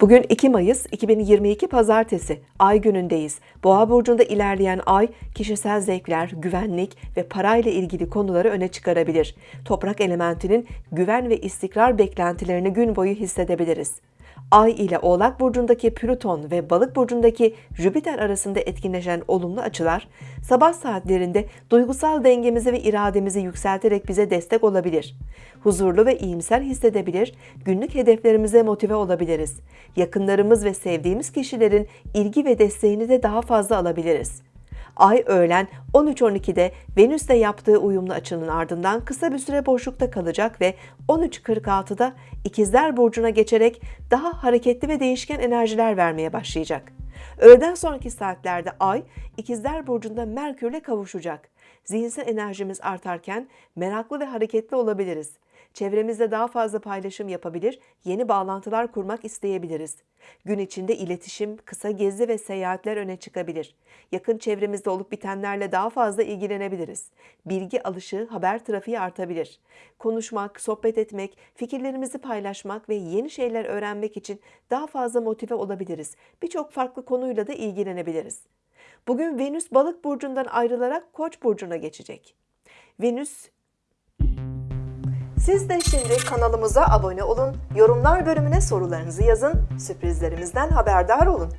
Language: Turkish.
Bugün 2 Mayıs 2022 Pazartesi, Ay günündeyiz. Boğa burcunda ilerleyen Ay, kişisel zevkler, güvenlik ve parayla ilgili konuları öne çıkarabilir. Toprak elementinin güven ve istikrar beklentilerini gün boyu hissedebiliriz. Ay ile Oğlak burcundaki Plüton ve Balık burcundaki Jüpiter arasında etkinleşen olumlu açılar, sabah saatlerinde duygusal dengemizi ve irademizi yükselterek bize destek olabilir. Huzurlu ve iyimser hissedebilir, günlük hedeflerimize motive olabiliriz. Yakınlarımız ve sevdiğimiz kişilerin ilgi ve desteğini de daha fazla alabiliriz. Ay öğlen 13.12'de Venüs'te yaptığı uyumlu açının ardından kısa bir süre boşlukta kalacak ve 13.46'da İkizler Burcu'na geçerek daha hareketli ve değişken enerjiler vermeye başlayacak. Öğleden sonraki saatlerde Ay, İkizler Burcu'nda Merkür'le kavuşacak. Zihinsel enerjimiz artarken meraklı ve hareketli olabiliriz. Çevremizde daha fazla paylaşım yapabilir, yeni bağlantılar kurmak isteyebiliriz. Gün içinde iletişim, kısa gezi ve seyahatler öne çıkabilir. Yakın çevremizde olup bitenlerle daha fazla ilgilenebiliriz. Bilgi alışı, haber trafiği artabilir. Konuşmak, sohbet etmek, fikirlerimizi paylaşmak ve yeni şeyler öğrenmek için daha fazla motive olabiliriz. Birçok farklı konuyla da ilgilenebiliriz. Bugün Venüs Balık burcundan ayrılarak Koç burcuna geçecek. Venüs siz de şimdi kanalımıza abone olun, yorumlar bölümüne sorularınızı yazın, sürprizlerimizden haberdar olun.